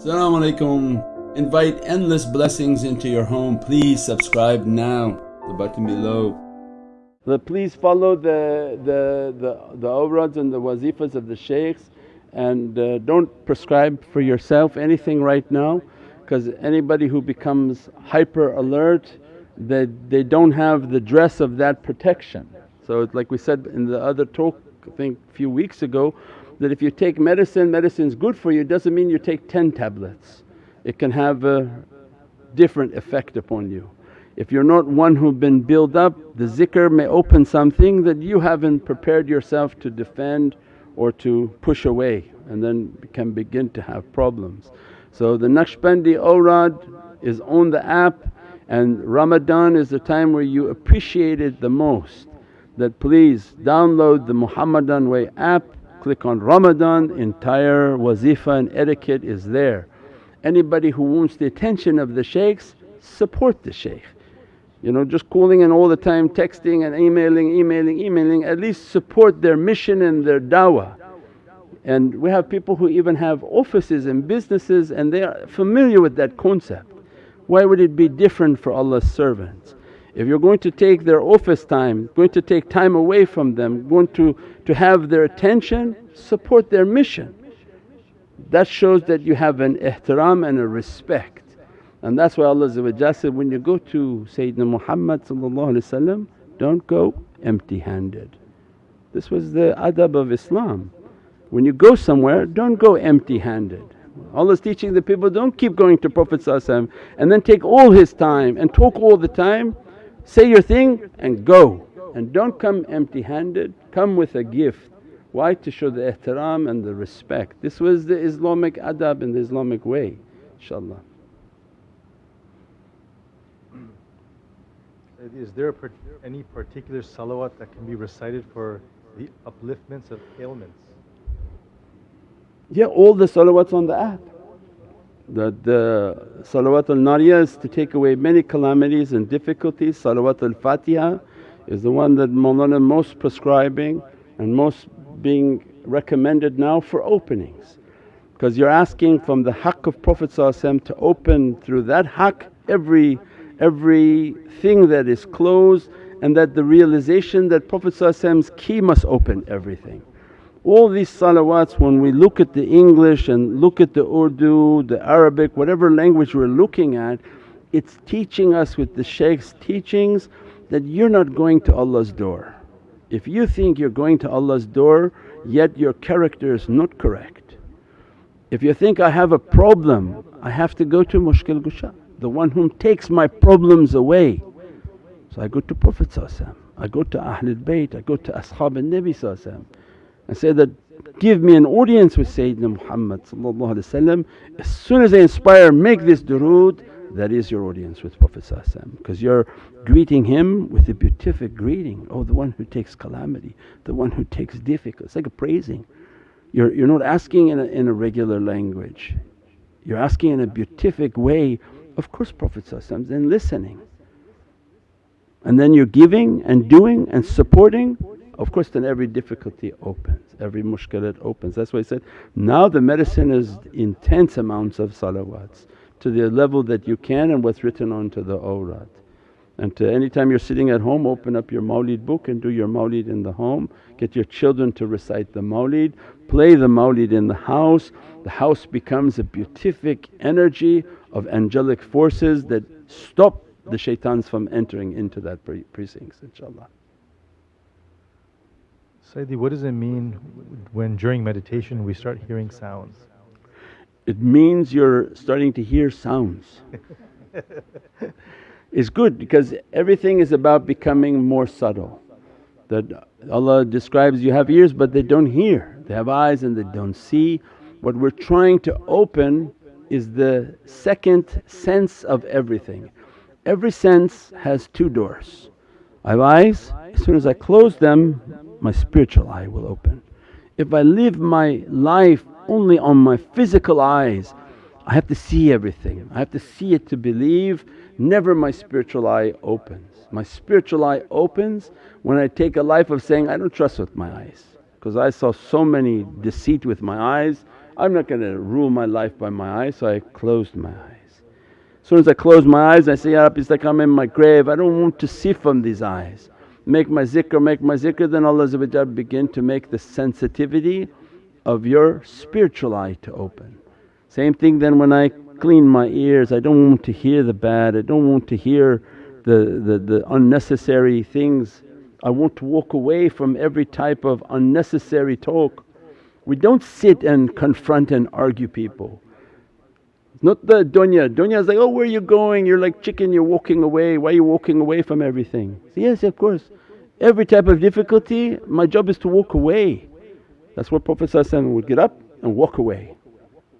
Assalamu alaikum. Invite endless blessings into your home. Please subscribe now, the button below. Please follow the, the, the, the awrads and the wazifas of the shaykhs and uh, don't prescribe for yourself anything right now because anybody who becomes hyper alert they, they don't have the dress of that protection. So like we said in the other talk I think a few weeks ago that if you take medicine, medicine is good for you doesn't mean you take 10 tablets. It can have a different effect upon you. If you're not one who've been built up, the zikr may open something that you haven't prepared yourself to defend or to push away and then can begin to have problems. So the Naqshbandi awrad is on the app and Ramadan is the time where you appreciate it the most that please download the Muhammadan Way app, click on Ramadan, entire wazifa and etiquette is there. Anybody who wants the attention of the shaykhs, support the shaykh. You know just calling in all the time, texting and emailing, emailing, emailing at least support their mission and their dawah. And we have people who even have offices and businesses and they are familiar with that concept. Why would it be different for Allah's servants? If you're going to take their office time, going to take time away from them, going to, to have their attention, support their mission. That shows that you have an ihtiram and a respect. And that's why Allah said, when you go to Sayyidina Muhammad don't go empty handed. This was the adab of Islam. When you go somewhere don't go empty handed. Allah's teaching the people, don't keep going to Prophet and then take all his time and talk all the time Say your thing and go and don't come empty handed, come with a gift. Why? To show the ihtiram and the respect. This was the Islamic adab and the Islamic way inshaAllah. Is there any particular salawat that can be recited for the upliftments of ailments? Yeah, all the salawats on the app that the salawat al-nariyah is to take away many calamities and difficulties. Salawat al-Fatiha is the one that Mawlana most prescribing and most being recommended now for openings. Because you're asking from the haqq of Prophet to open through that haqq every, everything that is closed and that the realization that Prophet Prophet's key must open everything. All these salawats when we look at the English and look at the Urdu, the Arabic, whatever language we're looking at, it's teaching us with the shaykh's teachings that you're not going to Allah's door. If you think you're going to Allah's door yet your character is not correct. If you think, I have a problem, I have to go to Mushkil Gusha, the one whom takes my problems away. So I go to Prophet I go to Ahlul Bayt, I go to Ashab al-Nabi and say that, give me an audience with Sayyidina Muhammad as soon as I inspire make this durood that is your audience with Prophet because you're greeting him with a beatific greeting, oh the one who takes calamity, the one who takes difficulty, it's like a praising. You're, you're not asking in a, in a regular language, you're asking in a beatific way of course Prophet then listening. And then you're giving and doing and supporting of course then every difficulty opens, every mushkilat opens. That's why he said, now the medicine is intense amounts of salawats to the level that you can and what's written onto the awrad. And to anytime you're sitting at home open up your mawlid book and do your mawlid in the home, get your children to recite the mawlid, play the mawlid in the house. The house becomes a beatific energy of angelic forces that stop the shaitans from entering into that precincts inshaAllah. Sayyidi, what does it mean when during meditation we start hearing sounds? It means you're starting to hear sounds. it's good because everything is about becoming more subtle. That Allah describes you have ears but they don't hear, they have eyes and they don't see. What we're trying to open is the second sense of everything. Every sense has two doors. I have eyes, as soon as I close them my spiritual eye will open. If I live my life only on my physical eyes, I have to see everything, I have to see it to believe, never my spiritual eye opens. My spiritual eye opens when I take a life of saying, I don't trust with my eyes because I saw so many deceit with my eyes, I'm not going to rule my life by my eyes so I closed my eyes. As soon as I close my eyes I say, Ya Rabbi it's like I'm in my grave, I don't want to see from these eyes. Make my zikr, make my zikr then Allah begin to make the sensitivity of your spiritual eye to open. Same thing then when I clean my ears, I don't want to hear the bad, I don't want to hear the, the, the unnecessary things. I want to walk away from every type of unnecessary talk. We don't sit and confront and argue people. Not the dunya, dunya is like, oh where are you going? You're like chicken, you're walking away, why are you walking away from everything? yes of course, every type of difficulty my job is to walk away. That's what Prophet would get up and walk away.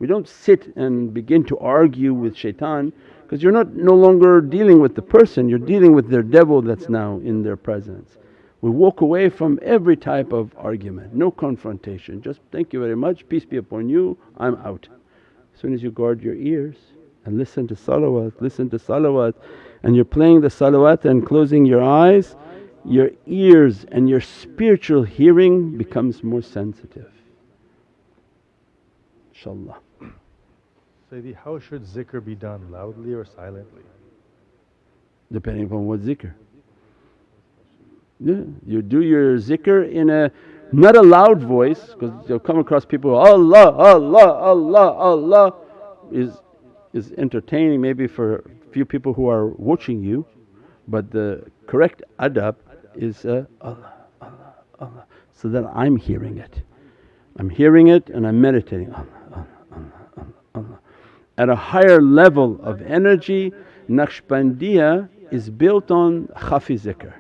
We don't sit and begin to argue with shaitan because you're not no longer dealing with the person, you're dealing with their devil that's now in their presence. We walk away from every type of argument, no confrontation, just thank you very much, peace be upon you, I'm out. As soon as you guard your ears and listen to salawat, listen to salawat and you're playing the salawat and closing your eyes, your ears and your spiritual hearing becomes more sensitive inshaAllah. Sayyidi, how should zikr be done, loudly or silently? Depending upon what zikr. Yeah, you do your zikr in a not a loud voice because you'll come across people, Allah, Allah, Allah, Allah is, is entertaining maybe for a few people who are watching you but the correct adab is uh, Allah, Allah, Allah so that I'm hearing it. I'm hearing it and I'm meditating Allah, Allah, Allah, Allah. At a higher level of energy Naqshbandiya is built on khafi zikr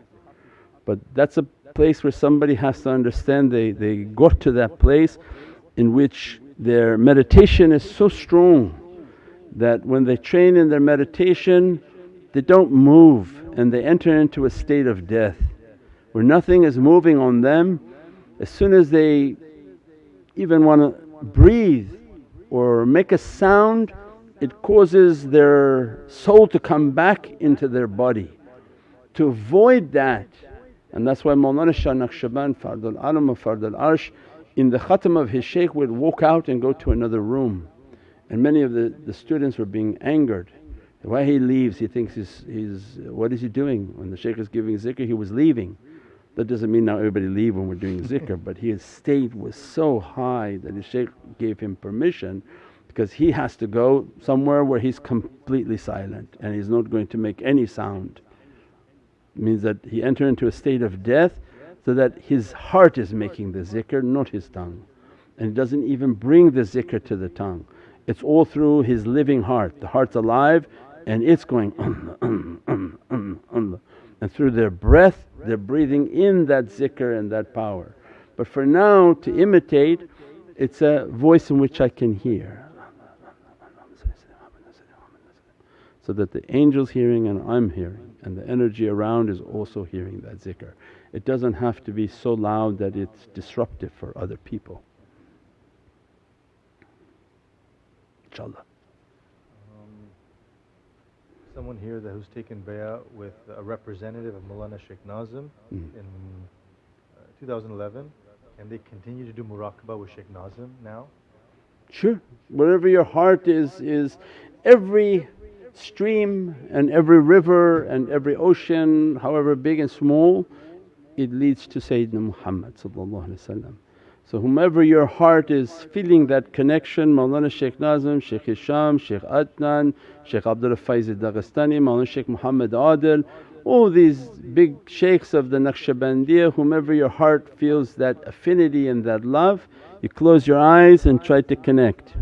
but that's a place where somebody has to understand they, they got to that place in which their meditation is so strong that when they train in their meditation they don't move and they enter into a state of death where nothing is moving on them. As soon as they even want to breathe or make a sound it causes their soul to come back into their body. To avoid that and that's why Mawlana Shah Naqshband Fardul Alam of Fardul Arsh in the khatam of his shaykh would walk out and go to another room and many of the, the students were being angered. Why he leaves he thinks he's, he's what is he doing? When the shaykh is giving zikr he was leaving. That doesn't mean now everybody leave when we're doing zikr but his state was so high that his shaykh gave him permission because he has to go somewhere where he's completely silent and he's not going to make any sound. It means that he entered into a state of death so that his heart is making the zikr not his tongue and he doesn't even bring the zikr to the tongue. It's all through his living heart, the heart's alive and it's going and through their breath they're breathing in that zikr and that power. But for now to imitate it's a voice in which I can hear so that the angel's hearing and I'm hearing and the energy around is also hearing that zikr. It doesn't have to be so loud that it's disruptive for other people. InshaAllah. Someone here that who's taken bay'ah with a representative of Mawlana Shaykh Nazim mm. in uh, 2011 can they continue to do muraqabah with Shaykh Nazim now? Sure, whatever your heart is, is every stream and every river and every ocean however big and small it leads to Sayyidina Muhammad So whomever your heart is feeling that connection Mawlana Shaykh Nazim, Shaykh Hisham, Shaykh Adnan, Shaykh Abdul Faiz Dagestani, Mawlana Shaykh Muhammad Adil all these big shaykhs of the Naqshbandiya whomever your heart feels that affinity and that love you close your eyes and try to connect.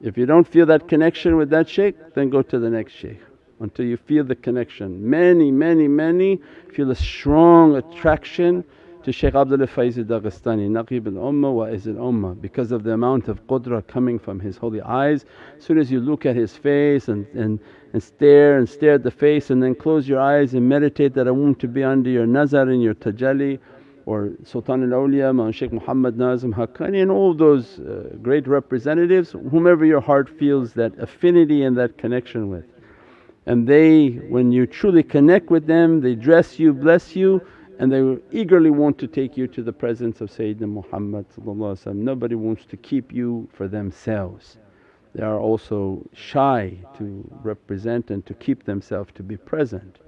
If you don't feel that connection with that shaykh then go to the next shaykh until you feel the connection. Many, many, many feel a strong attraction to Shaykh Abdul Faiz Dagestani, Naqib al-Ummah wa Iz al-Ummah because of the amount of qudra coming from his holy eyes. As soon as you look at his face and, and, and stare and stare at the face and then close your eyes and meditate that I want to be under your nazar and your tajalli or Sultan al-Awliya, Mawlana Shaykh Muhammad Nazim Haqqani and all those uh, great representatives, whomever your heart feels that affinity and that connection with. And they, when you truly connect with them, they dress you, bless you and they eagerly want to take you to the presence of Sayyidina Muhammad Nobody wants to keep you for themselves. They are also shy to represent and to keep themselves to be present.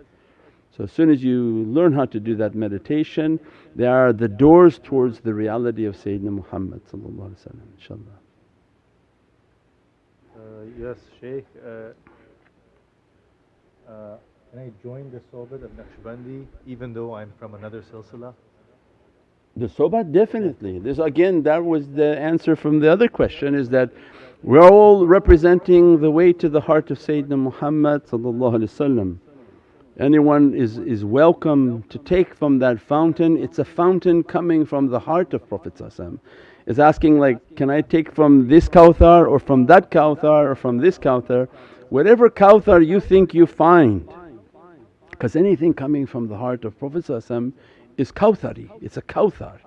So as soon as you learn how to do that meditation, they are the doors towards the reality of Sayyidina Muhammad inshaAllah. Uh, yes Shaykh, uh, uh, can I join the Sobat of Naqshbandi even though I'm from another silsila? The Sobat definitely. This again that was the answer from the other question is that we're all representing the way to the heart of Sayyidina Muhammad Anyone is, is welcome to take from that fountain, it's a fountain coming from the heart of Prophet It's asking like, can I take from this Kawthar or from that Kawthar or from this Kawthar? Whatever Kawthar you think you find because anything coming from the heart of Prophet is Kawthari, it's a Kawthar.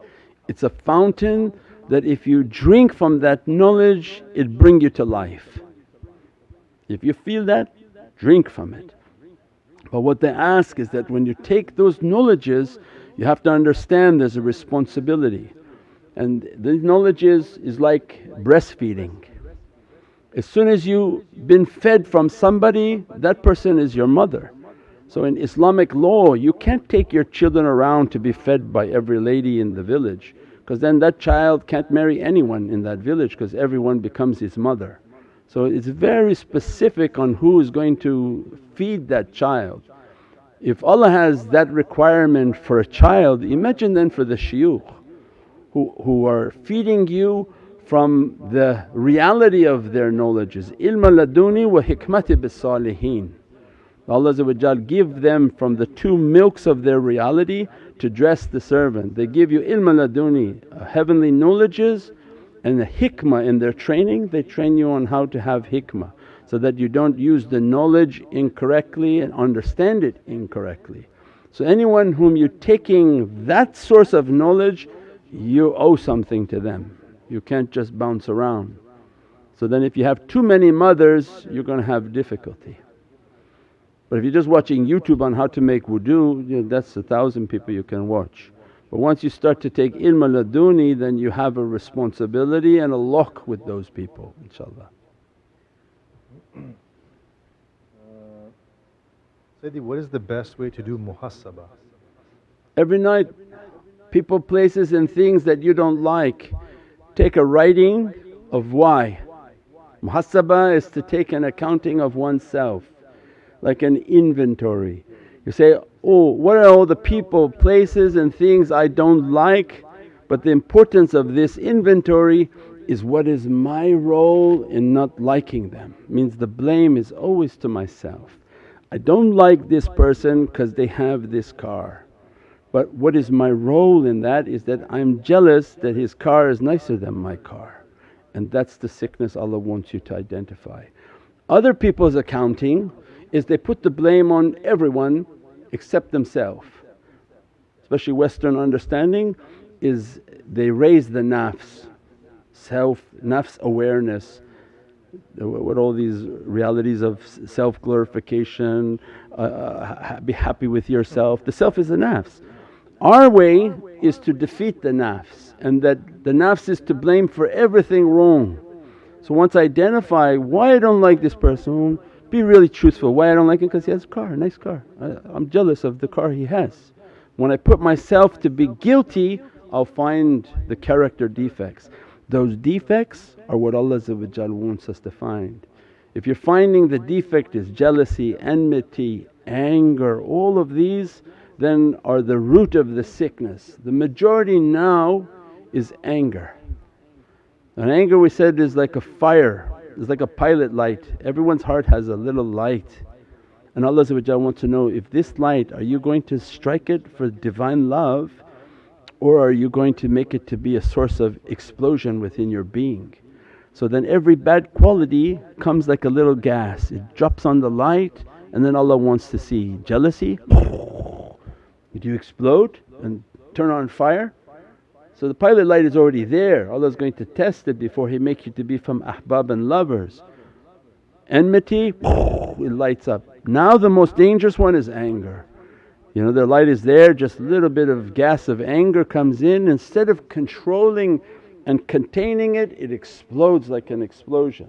It's a fountain that if you drink from that knowledge it bring you to life. If you feel that, drink from it. But what they ask is that when you take those knowledges you have to understand there's a responsibility and these knowledges is like breastfeeding. As soon as you've been fed from somebody that person is your mother. So in Islamic law you can't take your children around to be fed by every lady in the village because then that child can't marry anyone in that village because everyone becomes his mother. So it's very specific on who is going to feed that child. If Allah has that requirement for a child, imagine then for the shuyukh who, who are feeding you from the reality of their knowledges, ilma laduni wa hikmati bis salihin. Allah give them from the two milks of their reality to dress the servant. They give you ilm laduni, uh, heavenly knowledges and the hikmah in their training, they train you on how to have hikmah so that you don't use the knowledge incorrectly and understand it incorrectly. So anyone whom you're taking that source of knowledge you owe something to them, you can't just bounce around. So then if you have too many mothers you're going to have difficulty. But if you're just watching YouTube on how to make wudu, you know, that's a thousand people you can watch. But once you start to take ilm al laduni then you have a responsibility and a lock with those people inshaAllah. Uh, Sayyidi, what is the best way to do muhasabah? Every night people, places and things that you don't like, take a writing of why. Muhasabah is to take an accounting of oneself like an inventory. You say, oh what are all the people, places and things I don't like but the importance of this inventory is what is my role in not liking them. Means the blame is always to myself. I don't like this person because they have this car. But what is my role in that is that I'm jealous that his car is nicer than my car and that's the sickness Allah wants you to identify. Other people's accounting is they put the blame on everyone except themselves. Especially Western understanding is they raise the nafs, self, nafs awareness, what all these realities of self glorification, uh, uh be happy with yourself. The self is the nafs. Our way is to defeat the nafs and that the nafs is to blame for everything wrong. So once I identify why I don't like this person, be really truthful. Why I don't like him? Because he has a car, nice car. I, I'm jealous of the car he has. When I put myself to be guilty I'll find the character defects. Those defects are what Allah wants us to find. If you're finding the defect is jealousy, enmity, anger, all of these then are the root of the sickness. The majority now is anger. And anger we said is like a fire it's like a pilot light, everyone's heart has a little light and Allah wants to know if this light are you going to strike it for Divine love or are you going to make it to be a source of explosion within your being. So then every bad quality comes like a little gas, it drops on the light and then Allah wants to see jealousy, do you explode and turn on fire? So the pilot light is already there, Allah is going to test it before He make you to be from ahbab and lovers. Enmity, it lights up. Now the most dangerous one is anger. You know their light is there, just a little bit of gas of anger comes in, instead of controlling and containing it, it explodes like an explosion.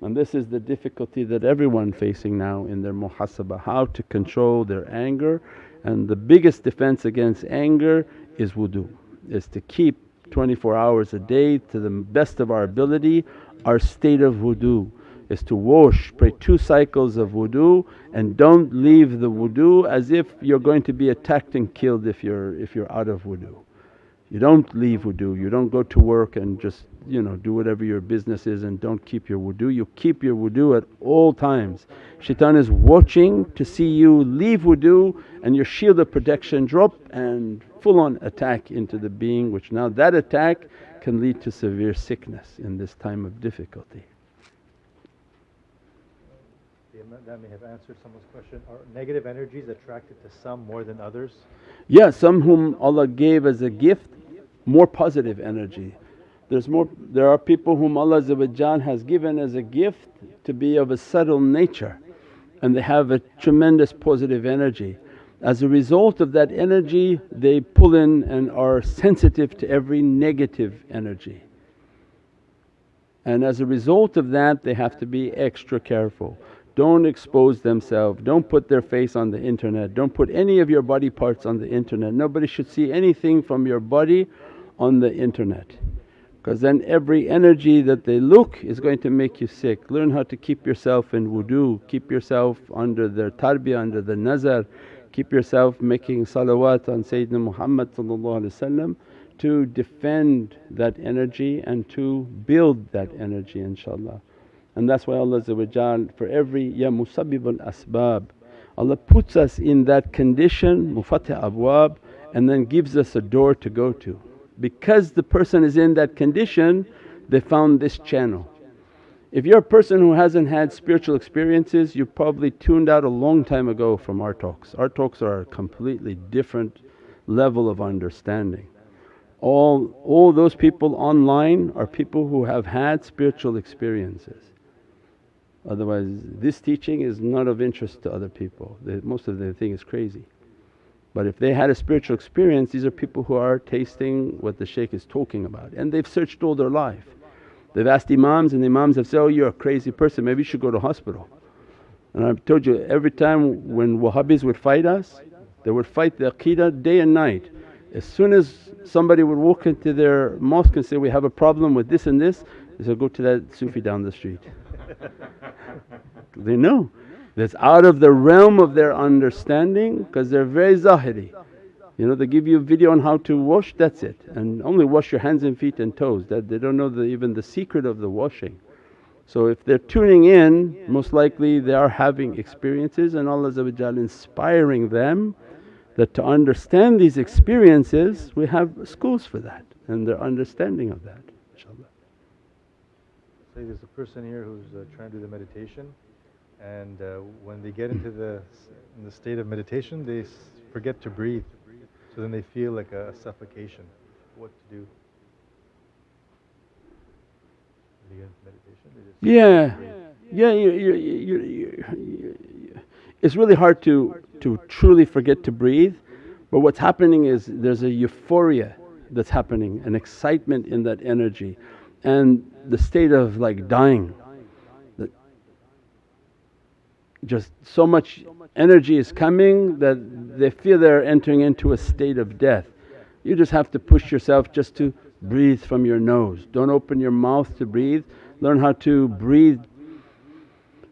And this is the difficulty that everyone facing now in their muhasabah, how to control their anger and the biggest defense against anger is wudu, is to keep 24 hours a day to the best of our ability our state of wudu is to wash, pray two cycles of wudu and don't leave the wudu as if you're going to be attacked and killed if you're, if you're out of wudu. You don't leave wudu, you don't go to work and just you know do whatever your business is and don't keep your wudu. You keep your wudu at all times. Shaitan is watching to see you leave wudu and your shield of protection drop and full on attack into the being which now that attack can lead to severe sickness in this time of difficulty. That may have answered someone's question. Are negative energies attracted to some more than others? Yeah, some whom Allah gave as a gift more positive energy. There's more, there are people whom Allah has given as a gift to be of a subtle nature and they have a tremendous positive energy. As a result of that energy they pull in and are sensitive to every negative energy. And as a result of that they have to be extra careful. Don't expose themselves, don't put their face on the internet, don't put any of your body parts on the internet. Nobody should see anything from your body on the internet because then every energy that they look is going to make you sick. Learn how to keep yourself in wudu, keep yourself under their tarbiyah, under the nazar, keep yourself making salawat on Sayyidina Muhammad to defend that energy and to build that energy inshaAllah. And that's why Allah for every ya musabbibul asbab Allah puts us in that condition mufatih abwab and then gives us a door to go to. Because the person is in that condition they found this channel. If you're a person who hasn't had spiritual experiences you probably tuned out a long time ago from our talks. Our talks are a completely different level of understanding. All, all those people online are people who have had spiritual experiences. Otherwise this teaching is not of interest to other people, they, most of them think it's crazy. But if they had a spiritual experience these are people who are tasting what the shaykh is talking about and they've searched all their life. They've asked imams and the imams have said, oh you're a crazy person maybe you should go to hospital. And I've told you every time when Wahhabis would fight us they would fight the aqeedah day and night. As soon as somebody would walk into their mosque and say, we have a problem with this and this, they said, go to that Sufi down the street. they know that's out of the realm of their understanding because they're very zahiri. You know they give you a video on how to wash that's it and only wash your hands and feet and toes that they don't know the, even the secret of the washing. So if they're tuning in most likely they are having experiences and Allah inspiring them that to understand these experiences we have schools for that and their understanding of that inshaAllah. Say there's a person here who's uh, trying to do the meditation and uh, when they get into the, in the state of meditation they forget to breathe. So then they feel like a, a suffocation. What to do? Yeah, yeah, you, you, you, it's really hard to, to truly forget to breathe. But what's happening is there's a euphoria that's happening, an excitement in that energy. And the state of like dying just so much energy is coming that they feel they're entering into a state of death. You just have to push yourself just to breathe from your nose. Don't open your mouth to breathe, learn how to breathe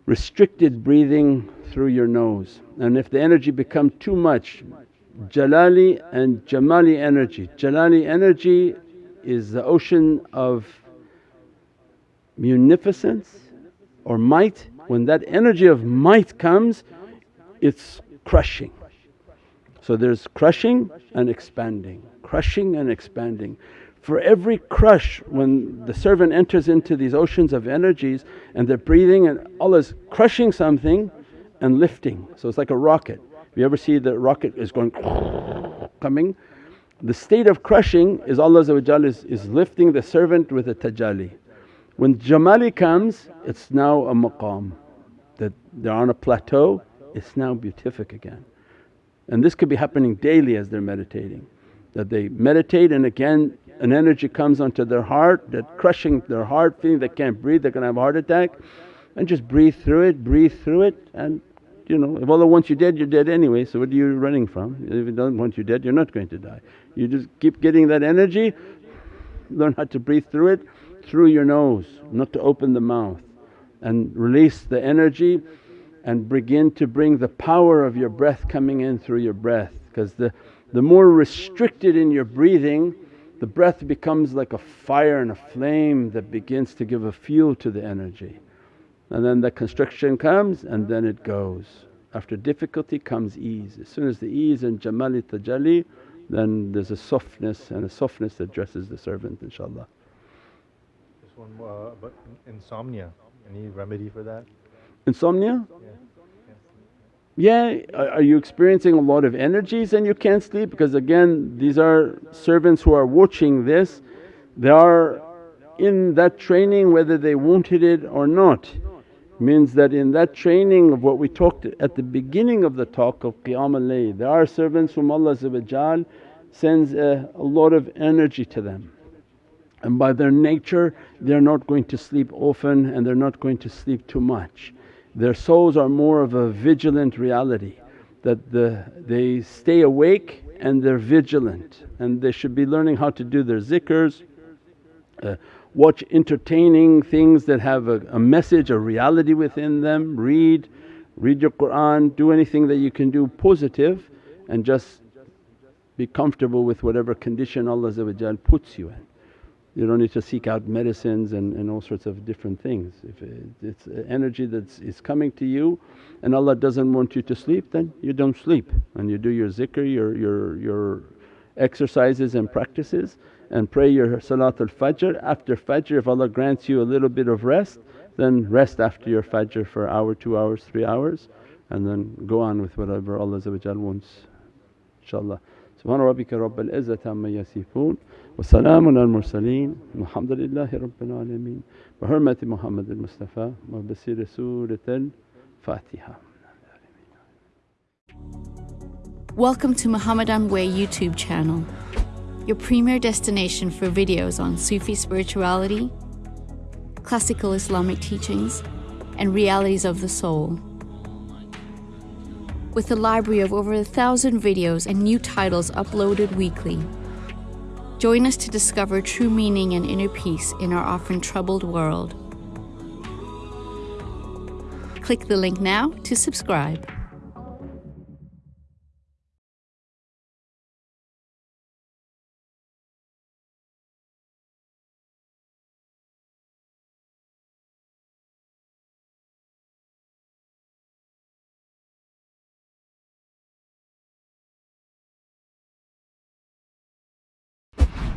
restricted breathing through your nose. And if the energy become too much, jalali and jamali energy. Jalali energy is the ocean of munificence or might when that energy of might comes it's crushing. So there's crushing and expanding, crushing and expanding. For every crush when the servant enters into these oceans of energies and they're breathing and Allah's crushing something and lifting. So it's like a rocket. If you ever see the rocket is going coming, the state of crushing is Allah is, is lifting the servant with a tajalli. When Jamali comes it's now a maqam that they're on a plateau, it's now beatific again. And this could be happening daily as they're meditating. That they meditate and again an energy comes onto their heart that crushing their heart, feeling they can't breathe, they're gonna have a heart attack and just breathe through it, breathe through it and you know if Allah wants you dead you're dead anyway so what are you running from? If He doesn't want you dead you're not going to die. You just keep getting that energy, learn how to breathe through it through your nose, not to open the mouth and release the energy and begin to bring the power of your breath coming in through your breath because the, the more restricted in your breathing the breath becomes like a fire and a flame that begins to give a fuel to the energy. And then the constriction comes and then it goes. After difficulty comes ease. As soon as the ease and jamali tajalli then there's a softness and a softness that dresses the servant inshaAllah. One more, uh, but insomnia, any remedy for that? Insomnia? Yeah. Yeah, are you experiencing a lot of energies and you can't sleep? Because again these are servants who are watching this, they are in that training whether they wanted it or not. Means that in that training of what we talked at the beginning of the talk of Qiyam al-Layl, there are servants whom Allah sends a, a lot of energy to them. And by their nature they're not going to sleep often and they're not going to sleep too much. Their souls are more of a vigilant reality that the, they stay awake and they're vigilant and they should be learning how to do their zikrs, uh, watch entertaining things that have a, a message, a reality within them, read, read your Qur'an, do anything that you can do positive and just be comfortable with whatever condition Allah puts you in. You don't need to seek out medicines and, and all sorts of different things. If it's energy that's is coming to you and Allah doesn't want you to sleep then you don't sleep and you do your zikr, your, your, your exercises and practices and pray your Salatul Fajr. After Fajr if Allah grants you a little bit of rest then rest after your Fajr for hour, 2 hours, 3 hours and then go on with whatever Allah wants inshaAllah. Subhana rabbika rabbil izzati amma yasifoon وسلام على المرسلين والحمد لله رب العالمين بحرمة محمد المصطفى وبسير سورة الفاتحة Welcome to Muhammadan Way YouTube channel, your premier destination for videos on Sufi spirituality, classical Islamic teachings, and realities of the soul. With a library of over a thousand videos and new titles uploaded weekly, Join us to discover true meaning and inner peace in our often troubled world. Click the link now to subscribe.